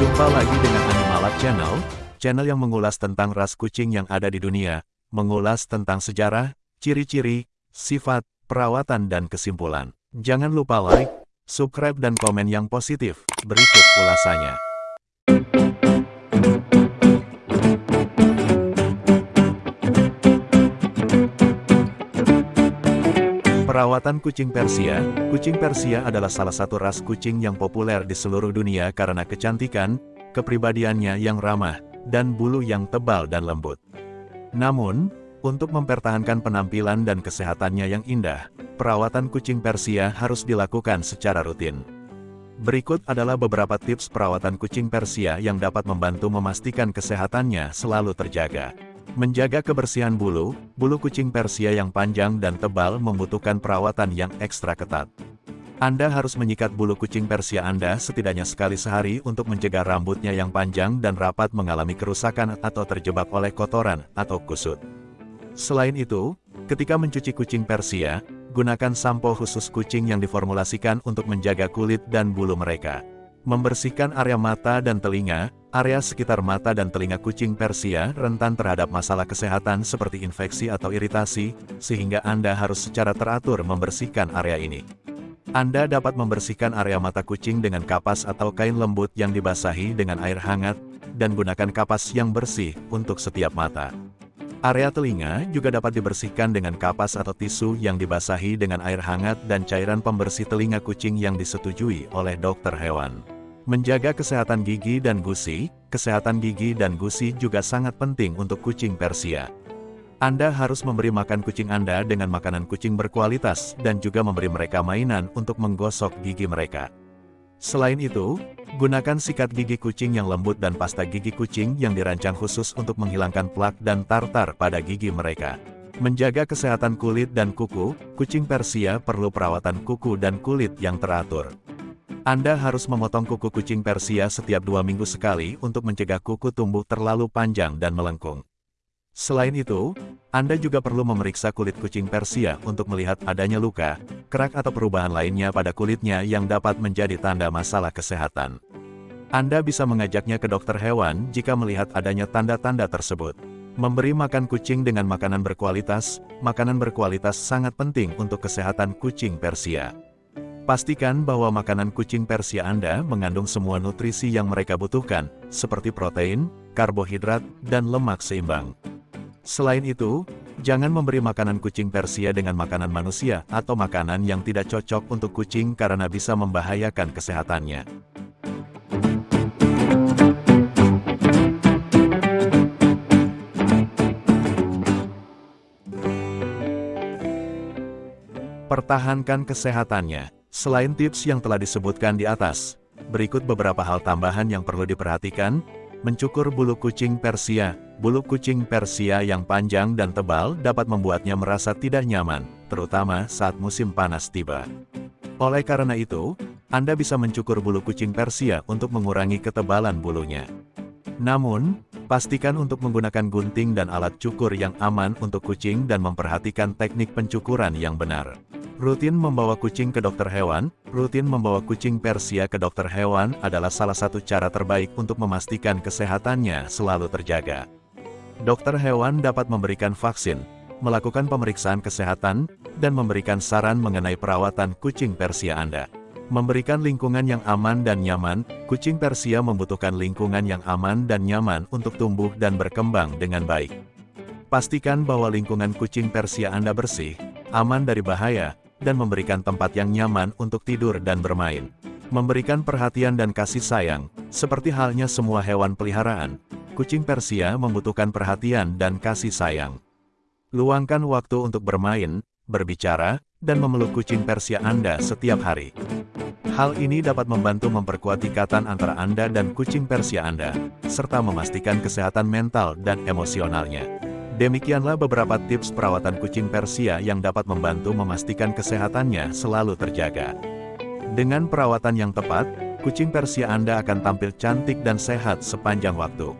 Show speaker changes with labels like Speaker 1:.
Speaker 1: Jumpa lagi dengan Animalab Channel, channel yang mengulas tentang ras kucing yang ada di dunia, mengulas tentang sejarah, ciri-ciri, sifat, perawatan dan kesimpulan. Jangan lupa like, subscribe dan komen yang positif. Berikut ulasannya. Perawatan kucing Persia Kucing Persia adalah salah satu ras kucing yang populer di seluruh dunia karena kecantikan, kepribadiannya yang ramah, dan bulu yang tebal dan lembut. Namun, untuk mempertahankan penampilan dan kesehatannya yang indah, perawatan kucing Persia harus dilakukan secara rutin. Berikut adalah beberapa tips perawatan kucing Persia yang dapat membantu memastikan kesehatannya selalu terjaga. Menjaga kebersihan bulu, bulu kucing Persia yang panjang dan tebal membutuhkan perawatan yang ekstra ketat. Anda harus menyikat bulu kucing Persia Anda setidaknya sekali sehari untuk mencegah rambutnya yang panjang dan rapat mengalami kerusakan atau terjebak oleh kotoran atau kusut. Selain itu, ketika mencuci kucing Persia, gunakan sampo khusus kucing yang diformulasikan untuk menjaga kulit dan bulu mereka. Membersihkan area mata dan telinga, area sekitar mata dan telinga kucing Persia rentan terhadap masalah kesehatan seperti infeksi atau iritasi, sehingga Anda harus secara teratur membersihkan area ini. Anda dapat membersihkan area mata kucing dengan kapas atau kain lembut yang dibasahi dengan air hangat, dan gunakan kapas yang bersih untuk setiap mata. Area telinga juga dapat dibersihkan dengan kapas atau tisu yang dibasahi dengan air hangat dan cairan pembersih telinga kucing yang disetujui oleh dokter hewan. Menjaga kesehatan gigi dan gusi, kesehatan gigi dan gusi juga sangat penting untuk kucing Persia. Anda harus memberi makan kucing Anda dengan makanan kucing berkualitas dan juga memberi mereka mainan untuk menggosok gigi mereka. Selain itu, Gunakan sikat gigi kucing yang lembut dan pasta gigi kucing yang dirancang khusus untuk menghilangkan plak dan tartar pada gigi mereka. Menjaga kesehatan kulit dan kuku, kucing Persia perlu perawatan kuku dan kulit yang teratur. Anda harus memotong kuku kucing Persia setiap dua minggu sekali untuk mencegah kuku tumbuh terlalu panjang dan melengkung. Selain itu, Anda juga perlu memeriksa kulit kucing Persia untuk melihat adanya luka, kerak atau perubahan lainnya pada kulitnya yang dapat menjadi tanda masalah kesehatan. Anda bisa mengajaknya ke dokter hewan jika melihat adanya tanda-tanda tersebut. Memberi makan kucing dengan makanan berkualitas, makanan berkualitas sangat penting untuk kesehatan kucing Persia. Pastikan bahwa makanan kucing Persia Anda mengandung semua nutrisi yang mereka butuhkan, seperti protein, karbohidrat, dan lemak seimbang. Selain itu, jangan memberi makanan kucing Persia dengan makanan manusia atau makanan yang tidak cocok untuk kucing karena bisa membahayakan kesehatannya. Pertahankan kesehatannya. Selain tips yang telah disebutkan di atas, berikut beberapa hal tambahan yang perlu diperhatikan, Mencukur bulu kucing Persia Bulu kucing Persia yang panjang dan tebal dapat membuatnya merasa tidak nyaman, terutama saat musim panas tiba. Oleh karena itu, Anda bisa mencukur bulu kucing Persia untuk mengurangi ketebalan bulunya. Namun, pastikan untuk menggunakan gunting dan alat cukur yang aman untuk kucing dan memperhatikan teknik pencukuran yang benar. Rutin membawa kucing ke dokter hewan, rutin membawa kucing Persia ke dokter hewan adalah salah satu cara terbaik untuk memastikan kesehatannya selalu terjaga. Dokter hewan dapat memberikan vaksin, melakukan pemeriksaan kesehatan, dan memberikan saran mengenai perawatan kucing Persia Anda. Memberikan lingkungan yang aman dan nyaman, kucing Persia membutuhkan lingkungan yang aman dan nyaman untuk tumbuh dan berkembang dengan baik. Pastikan bahwa lingkungan kucing Persia Anda bersih, aman dari bahaya, dan memberikan tempat yang nyaman untuk tidur dan bermain. Memberikan perhatian dan kasih sayang, seperti halnya semua hewan peliharaan, kucing Persia membutuhkan perhatian dan kasih sayang. Luangkan waktu untuk bermain, berbicara, dan memeluk kucing Persia Anda setiap hari. Hal ini dapat membantu memperkuat ikatan antara Anda dan kucing Persia Anda, serta memastikan kesehatan mental dan emosionalnya. Demikianlah beberapa tips perawatan kucing Persia yang dapat membantu memastikan kesehatannya selalu terjaga. Dengan perawatan yang tepat, kucing Persia Anda akan tampil cantik dan sehat sepanjang waktu.